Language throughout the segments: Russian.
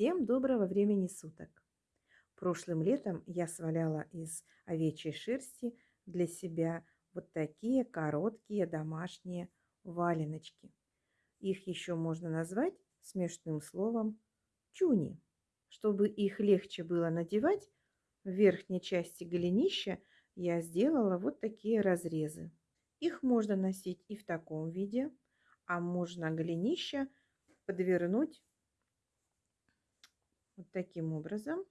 Всем доброго времени суток! Прошлым летом я сваляла из овечьей шерсти для себя вот такие короткие домашние валеночки. Их еще можно назвать смешным словом чуни. Чтобы их легче было надевать, в верхней части голенища я сделала вот такие разрезы. Их можно носить и в таком виде, а можно голенища подвернуть вот таким образом.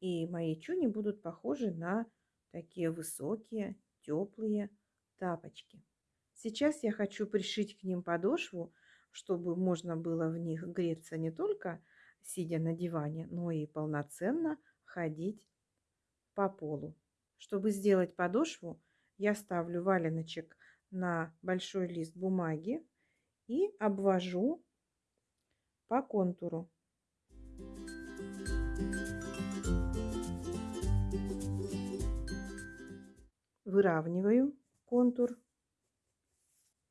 И мои чуни будут похожи на такие высокие, теплые тапочки. Сейчас я хочу пришить к ним подошву, чтобы можно было в них греться не только сидя на диване, но и полноценно ходить по полу. Чтобы сделать подошву, я ставлю валеночек на большой лист бумаги и обвожу по контуру. Выравниваю контур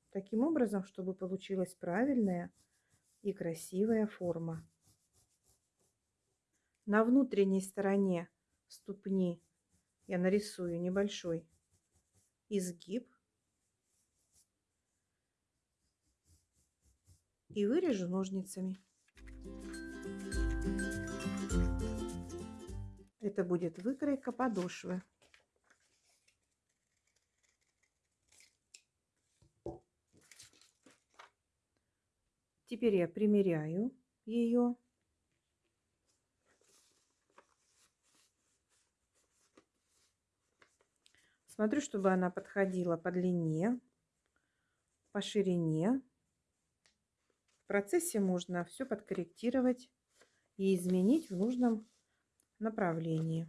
таким образом, чтобы получилась правильная и красивая форма. На внутренней стороне ступни я нарисую небольшой изгиб и вырежу ножницами. Это будет выкройка подошвы. Теперь я примеряю ее. Смотрю, чтобы она подходила по длине, по ширине. В процессе можно все подкорректировать и изменить в нужном направлении.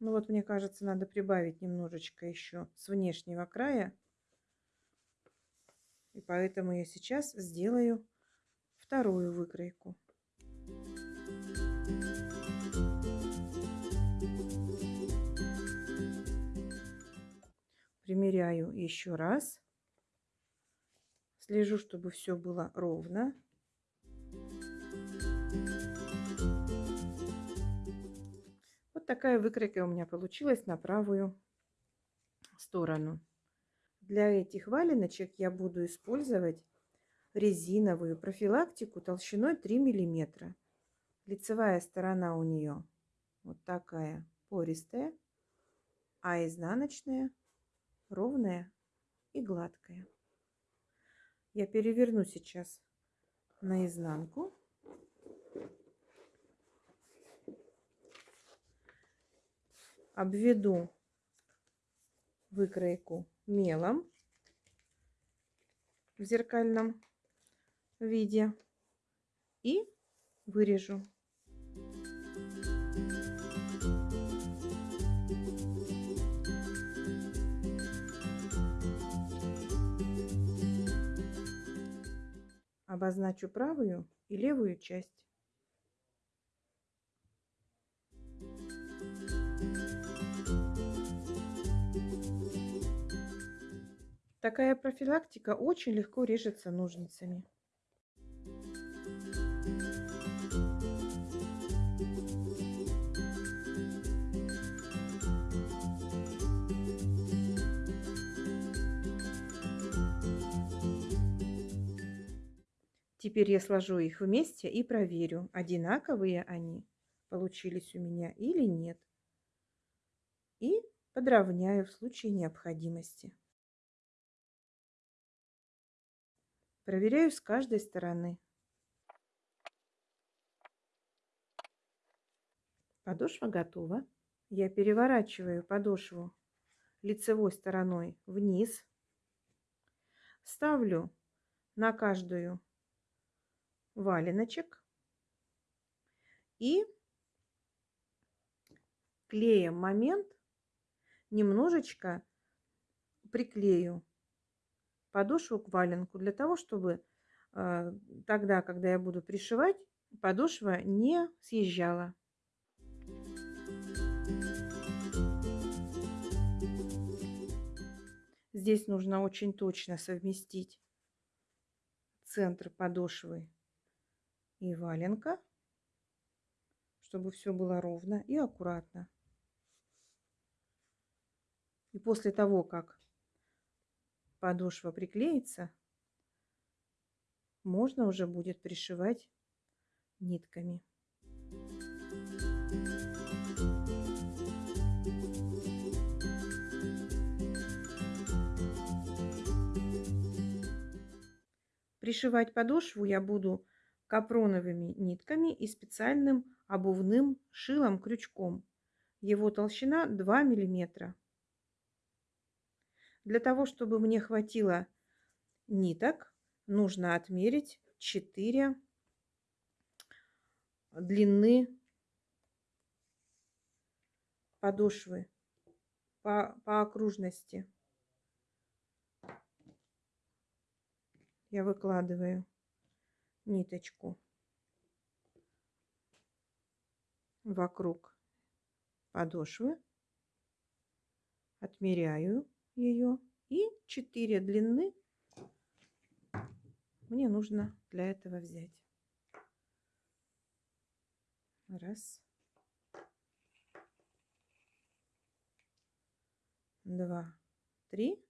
Ну вот, мне кажется, надо прибавить немножечко еще с внешнего края. И поэтому я сейчас сделаю вторую выкройку. Примеряю еще раз. Слежу, чтобы все было ровно. Вот такая выкройка у меня получилась на правую сторону. Для этих валеночек я буду использовать резиновую профилактику толщиной 3 миллиметра. Лицевая сторона у нее вот такая пористая, а изнаночная ровная и гладкая. Я переверну сейчас наизнанку. Обведу выкройку мелом в зеркальном виде и вырежу. обозначу правую и левую часть. Такая профилактика очень легко режется ножницами. Теперь я сложу их вместе и проверю, одинаковые они получились у меня или нет. И подровняю в случае необходимости. Проверяю с каждой стороны. Подошва готова. Я переворачиваю подошву лицевой стороной вниз. Ставлю на каждую валеночек и клеем момент немножечко приклею подошву к валенку для того, чтобы э, тогда, когда я буду пришивать, подошва не съезжала. Здесь нужно очень точно совместить центр подошвы и валенка, чтобы все было ровно и аккуратно. И после того, как подошва приклеится, можно уже будет пришивать нитками. Пришивать подошву я буду капроновыми нитками и специальным обувным шилом-крючком. Его толщина 2 миллиметра. Для того, чтобы мне хватило ниток, нужно отмерить 4 длины подошвы по, по окружности. Я выкладываю ниточку вокруг подошвы, отмеряю ее и 4 длины мне нужно для этого взять. Раз. Два. Три.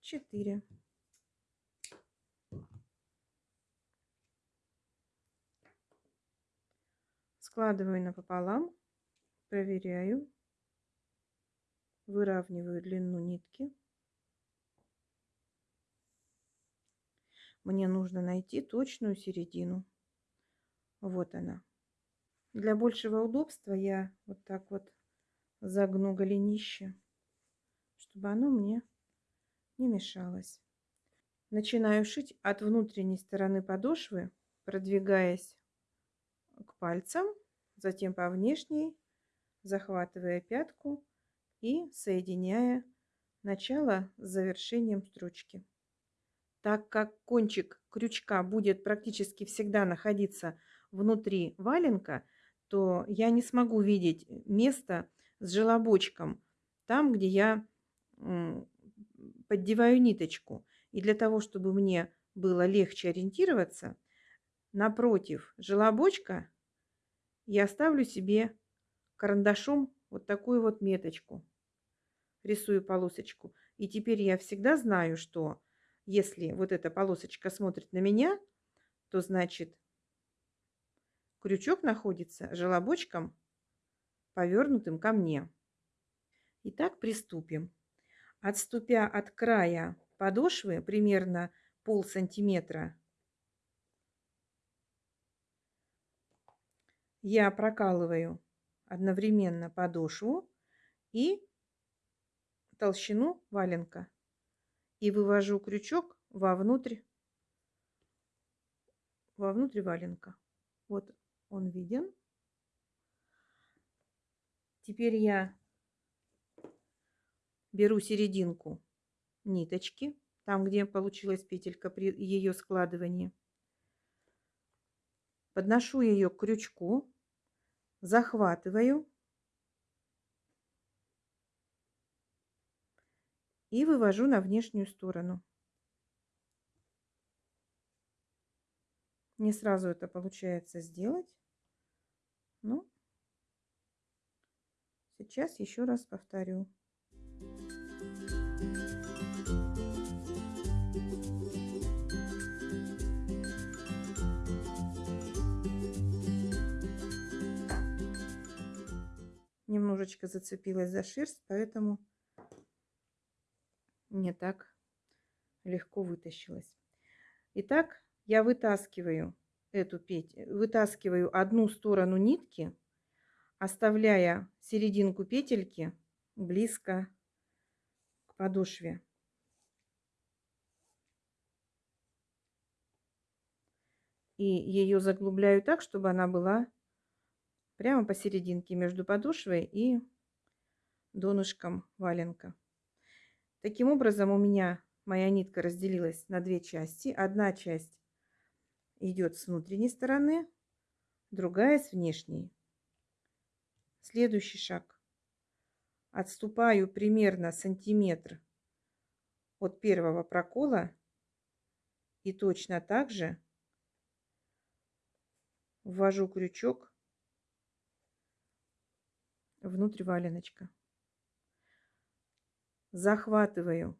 Четыре. Складываю напополам, проверяю, выравниваю длину нитки. Мне нужно найти точную середину. Вот она. Для большего удобства я вот так вот загну голенище, чтобы оно мне не мешалось. Начинаю шить от внутренней стороны подошвы, продвигаясь к пальцам, затем по внешней, захватывая пятку и соединяя начало с завершением строчки. Так как кончик крючка будет практически всегда находиться внутри валенка, то я не смогу видеть место с желобочком, там, где я поддеваю ниточку. И для того, чтобы мне было легче ориентироваться, напротив желобочка я ставлю себе карандашом вот такую вот меточку. Рисую полосочку. И теперь я всегда знаю, что если вот эта полосочка смотрит на меня, то значит крючок находится желобочком, повернутым ко мне. Итак, приступим. Отступя от края подошвы примерно пол сантиметра, я прокалываю одновременно подошву и толщину валенка и вывожу крючок вовнутрь, вовнутрь валенка. Вот он виден. Теперь я беру серединку ниточки, там, где получилась петелька при ее складывании. Подношу ее к крючку, захватываю и вывожу на внешнюю сторону. Не сразу это получается сделать. Ну, сейчас еще раз повторю. Немножечко зацепилась за шерсть, поэтому не так легко вытащилась. Итак, я вытаскиваю эту петь, вытаскиваю одну сторону нитки, оставляя серединку петельки близко к подошве. И ее заглубляю так, чтобы она была прямо посерединке между подошвой и донышком валенка. Таким образом, у меня моя нитка разделилась на две части. Одна часть идет с внутренней стороны, другая с внешней. Следующий шаг. отступаю примерно сантиметр от первого прокола и точно так же ввожу крючок внутрь валеночка. Захватываю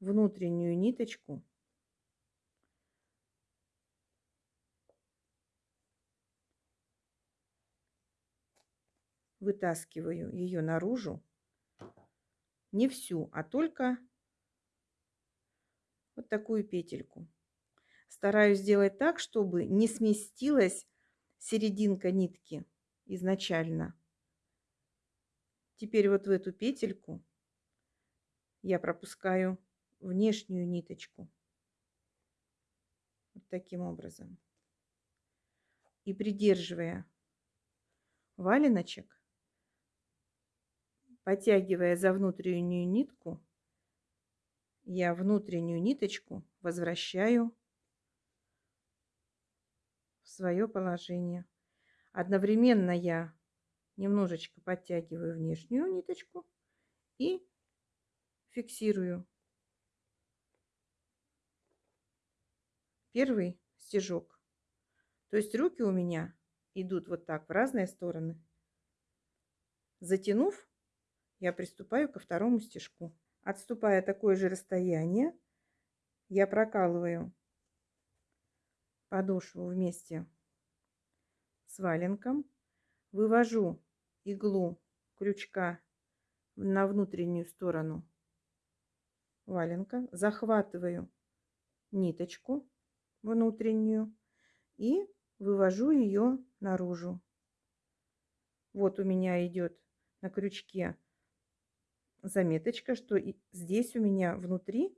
внутреннюю ниточку вытаскиваю ее наружу. Не всю, а только вот такую петельку. Стараюсь сделать так, чтобы не сместилась серединка нитки изначально. Теперь вот в эту петельку я пропускаю внешнюю ниточку. Вот таким образом. И придерживая валеночек, Потягивая за внутреннюю нитку, я внутреннюю ниточку возвращаю в свое положение. Одновременно я немножечко подтягиваю внешнюю ниточку и фиксирую первый стежок. То есть руки у меня идут вот так в разные стороны. Затянув, я приступаю ко второму стежку. Отступая такое же расстояние, я прокалываю подошву вместе с валенком, вывожу иглу крючка на внутреннюю сторону валенка, захватываю ниточку внутреннюю и вывожу ее наружу. Вот у меня идет на крючке заметочка, что здесь у меня внутри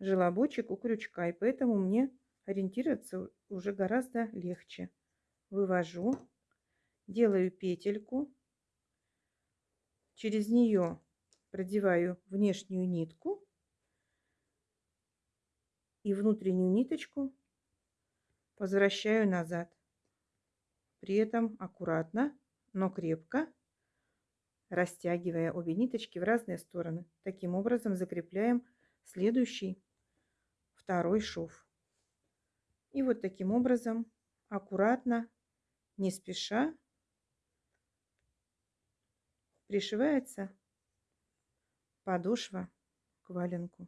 желобочек у крючка, и поэтому мне ориентироваться уже гораздо легче. Вывожу, делаю петельку, через нее продеваю внешнюю нитку и внутреннюю ниточку возвращаю назад. При этом аккуратно, но крепко растягивая обе ниточки в разные стороны. Таким образом закрепляем следующий второй шов. И вот таким образом аккуратно, не спеша пришивается подошва к валенку.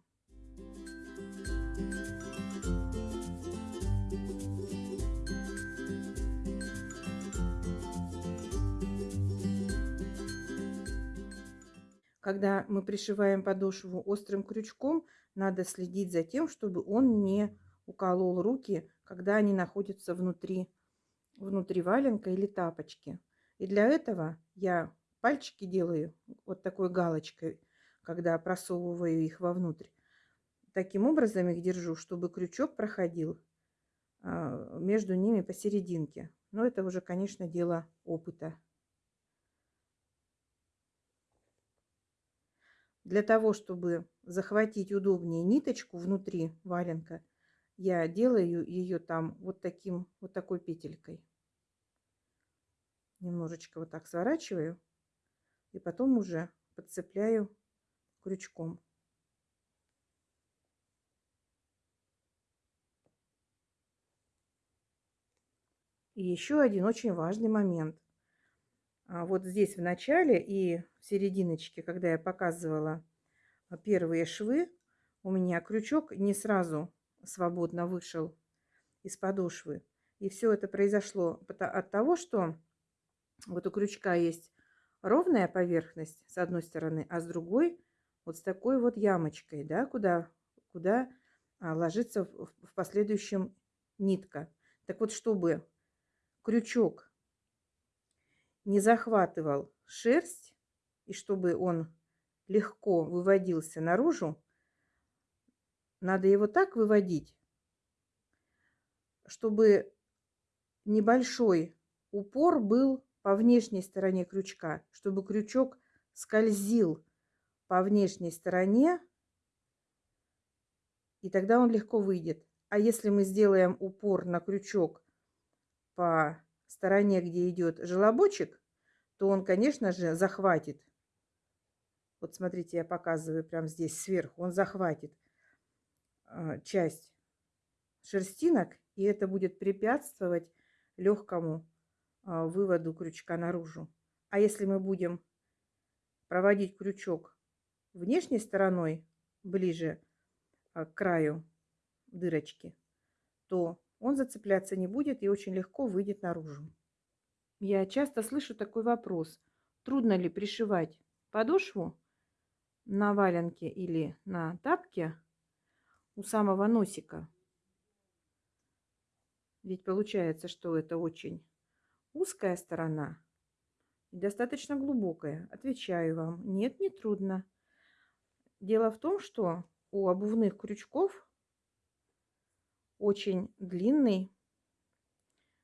Когда мы пришиваем подошву острым крючком, надо следить за тем, чтобы он не уколол руки, когда они находятся внутри, внутри валенка или тапочки. И для этого я пальчики делаю вот такой галочкой, когда просовываю их вовнутрь. Таким образом их держу, чтобы крючок проходил а, между ними посерединке. Но это уже, конечно, дело опыта. Для того, чтобы захватить удобнее ниточку внутри валенка, я делаю ее там вот таким, вот такой петелькой. Немножечко вот так сворачиваю и потом уже подцепляю крючком. И еще один очень важный момент. А вот здесь в начале и в серединочке, когда я показывала а, первые швы, у меня крючок не сразу свободно вышел из подошвы. И все это произошло от того, что вот у крючка есть ровная поверхность с одной стороны, а с другой вот с такой вот ямочкой, да, куда, куда а, ложится в последующем нитка. Так вот, чтобы крючок не захватывал шерсть, и чтобы он легко выводился наружу, надо его так выводить, чтобы небольшой упор был по внешней стороне крючка, чтобы крючок скользил по внешней стороне, и тогда он легко выйдет. А если мы сделаем упор на крючок по стороне, где идет желобочек, то он, конечно же, захватит Вот смотрите, я показываю прямо здесь сверху. Он захватит э, часть шерстинок, и это будет препятствовать легкому выводу крючка наружу. А если мы будем проводить крючок внешней стороной, ближе э, к краю дырочки, то он зацепляться не будет и очень легко выйдет наружу. Я часто слышу такой вопрос. Трудно ли пришивать подошву на валенке или на тапке у самого носика? Ведь получается, что это очень узкая сторона и достаточно глубокая. Отвечаю вам, нет, не трудно. Дело в том, что у обувных крючков очень длинный,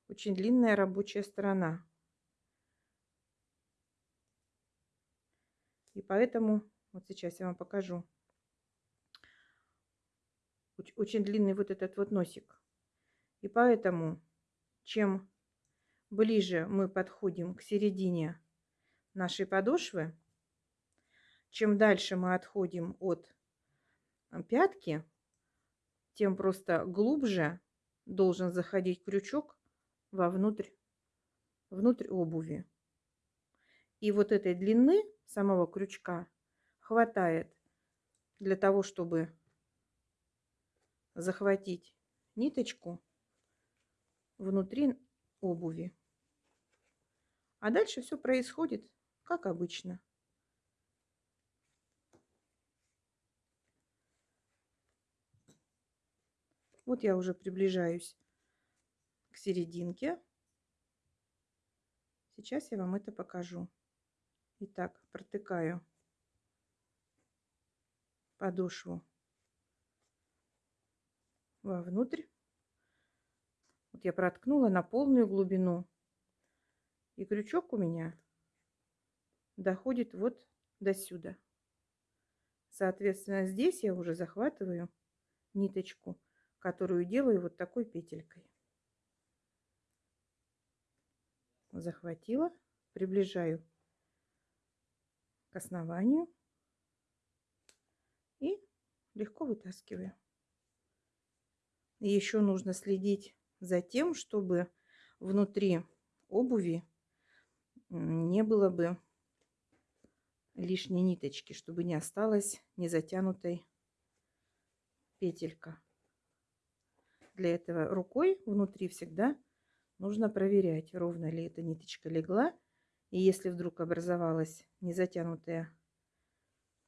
очень длинная рабочая сторона. И поэтому, вот сейчас я вам покажу, очень длинный вот этот вот носик. И поэтому, чем ближе мы подходим к середине нашей подошвы, чем дальше мы отходим от пятки, тем просто глубже должен заходить крючок вовнутрь, внутрь обуви. И вот этой длины самого крючка хватает для того, чтобы захватить ниточку внутри обуви. А дальше все происходит как обычно. Вот я уже приближаюсь к серединке. Сейчас я вам это покажу. Итак, протыкаю подошву вовнутрь. Вот я проткнула на полную глубину. И крючок у меня доходит вот до сюда. Соответственно, здесь я уже захватываю ниточку которую делаю вот такой петелькой. Захватила, приближаю к основанию и легко вытаскиваю. Еще нужно следить за тем, чтобы внутри обуви не было бы лишней ниточки, чтобы не осталось не затянутой петелька. Для этого рукой внутри всегда нужно проверять, ровно ли эта ниточка легла. И если вдруг образовалась незатянутая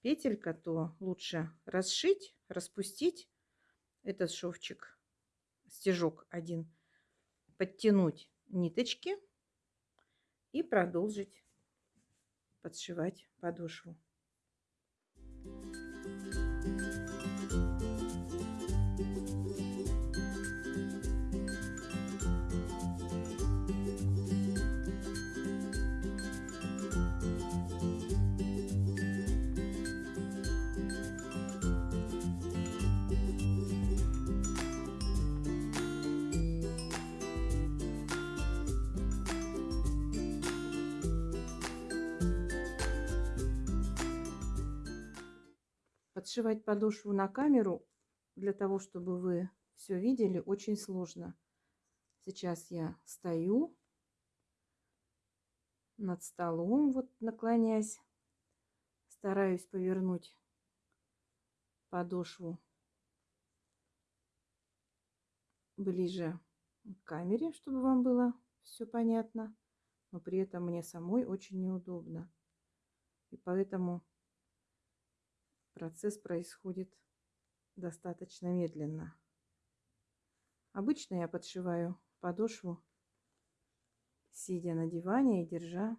петелька, то лучше расшить, распустить этот шовчик, стежок один, подтянуть ниточки и продолжить подшивать подошву. Подшивать подошву на камеру для того, чтобы вы все видели, очень сложно. Сейчас я стою над столом, вот наклоняясь, стараюсь повернуть подошву ближе к камере, чтобы вам было все понятно, но при этом мне самой очень неудобно. И поэтому процесс происходит достаточно медленно. Обычно я подшиваю подошву, сидя на диване и держа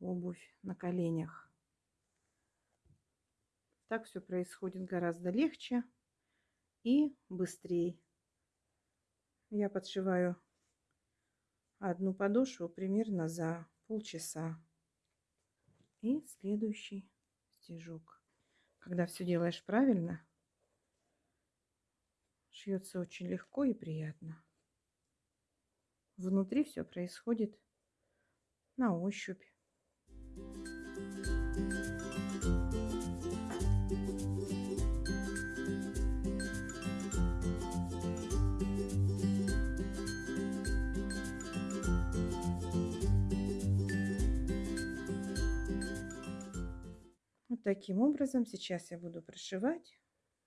обувь на коленях. Так все происходит гораздо легче и быстрее. Я подшиваю одну подошву примерно за полчаса. И следующий стежок. Когда все делаешь правильно, шьется очень легко и приятно. Внутри все происходит на ощупь. Таким образом сейчас я буду прошивать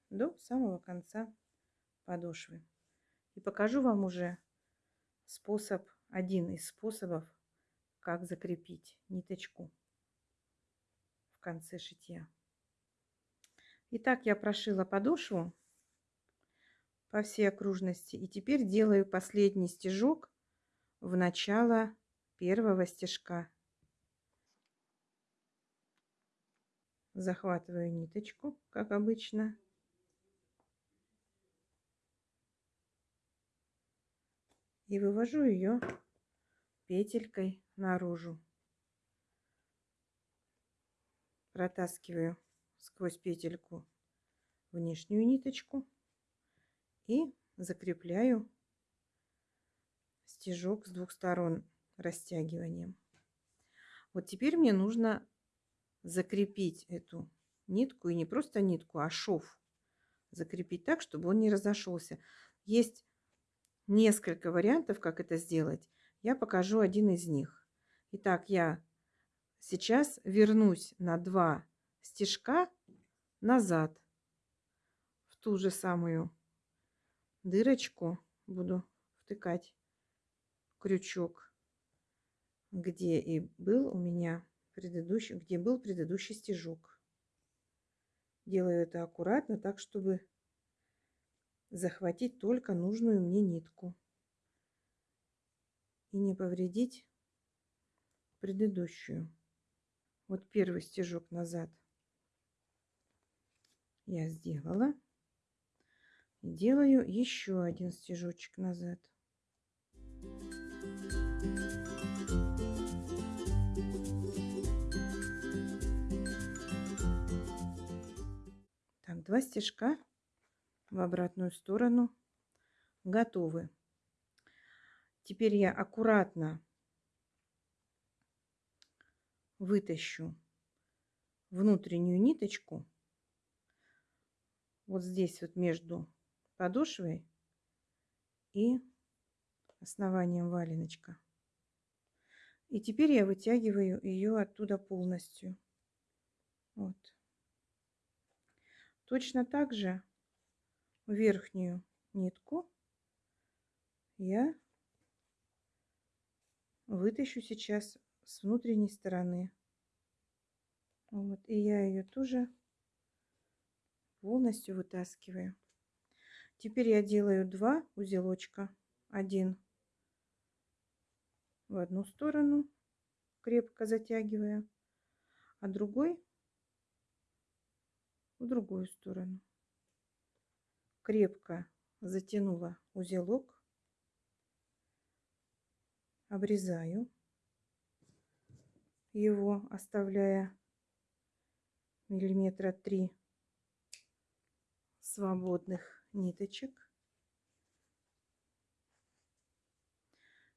до самого конца подошвы. И покажу вам уже способ, один из способов, как закрепить ниточку в конце шитья. Итак, я прошила подошву по всей окружности. И теперь делаю последний стежок в начало первого стежка. Захватываю ниточку, как обычно. И вывожу ее петелькой наружу. Протаскиваю сквозь петельку внешнюю ниточку и закрепляю стежок с двух сторон растягиванием. Вот теперь мне нужно закрепить эту нитку, и не просто нитку, а шов. Закрепить так, чтобы он не разошелся. Есть несколько вариантов, как это сделать. Я покажу один из них. Итак, я сейчас вернусь на два стежка назад в ту же самую дырочку буду втыкать крючок, где и был у меня предыдущий, где был предыдущий стежок. Делаю это аккуратно, так, чтобы захватить только нужную мне нитку и не повредить предыдущую. Вот первый стежок назад я сделала. Делаю еще один стежочек назад. Thank you. Два стежка в обратную сторону готовы. Теперь я аккуратно вытащу внутреннюю ниточку вот здесь вот между подошвой и основанием валеночка. И теперь я вытягиваю ее оттуда полностью. Вот. Точно так же верхнюю нитку я вытащу сейчас с внутренней стороны. Вот, и я ее тоже полностью вытаскиваю. Теперь я делаю два узелочка. Один в одну сторону, крепко затягивая, а другой в другую сторону. Крепко затянула узелок, обрезаю его, оставляя миллиметра три свободных ниточек.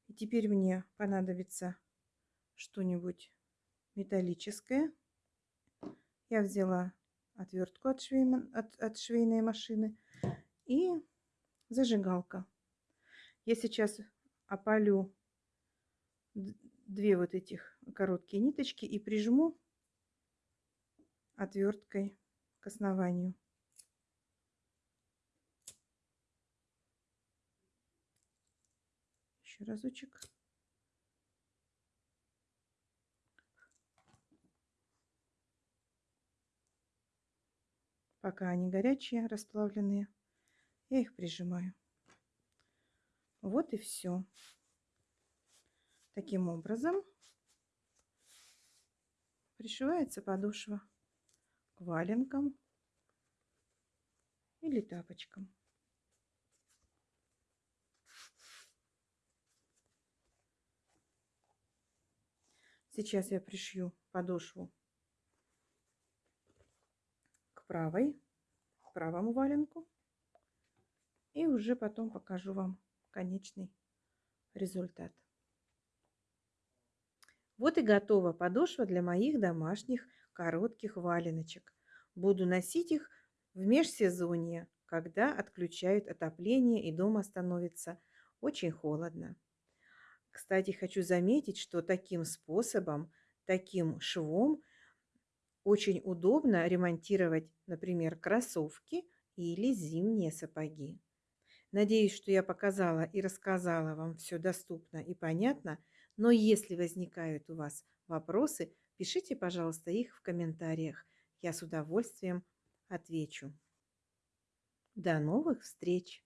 И теперь мне понадобится что-нибудь металлическое. Я взяла отвертку от, швей, от, от швейной машины и зажигалка. Я сейчас опалю две вот этих короткие ниточки и прижму отверткой к основанию. еще разочек. Пока они горячие, расплавленные, я их прижимаю. Вот и все. Таким образом пришивается подошва к валенкам или тапочкам. Сейчас я пришью подошву правой, к правому валенку. И уже потом покажу вам конечный результат. Вот и готова подошва для моих домашних коротких валеночек. Буду носить их в межсезонье, когда отключают отопление и дома становится очень холодно. Кстати, хочу заметить, что таким способом, таким швом Очень удобно ремонтировать, например, кроссовки или зимние сапоги. Надеюсь, что я показала и рассказала вам все доступно и понятно, но если возникают у вас вопросы, пишите, пожалуйста, их в комментариях. Я с удовольствием отвечу. До новых встреч!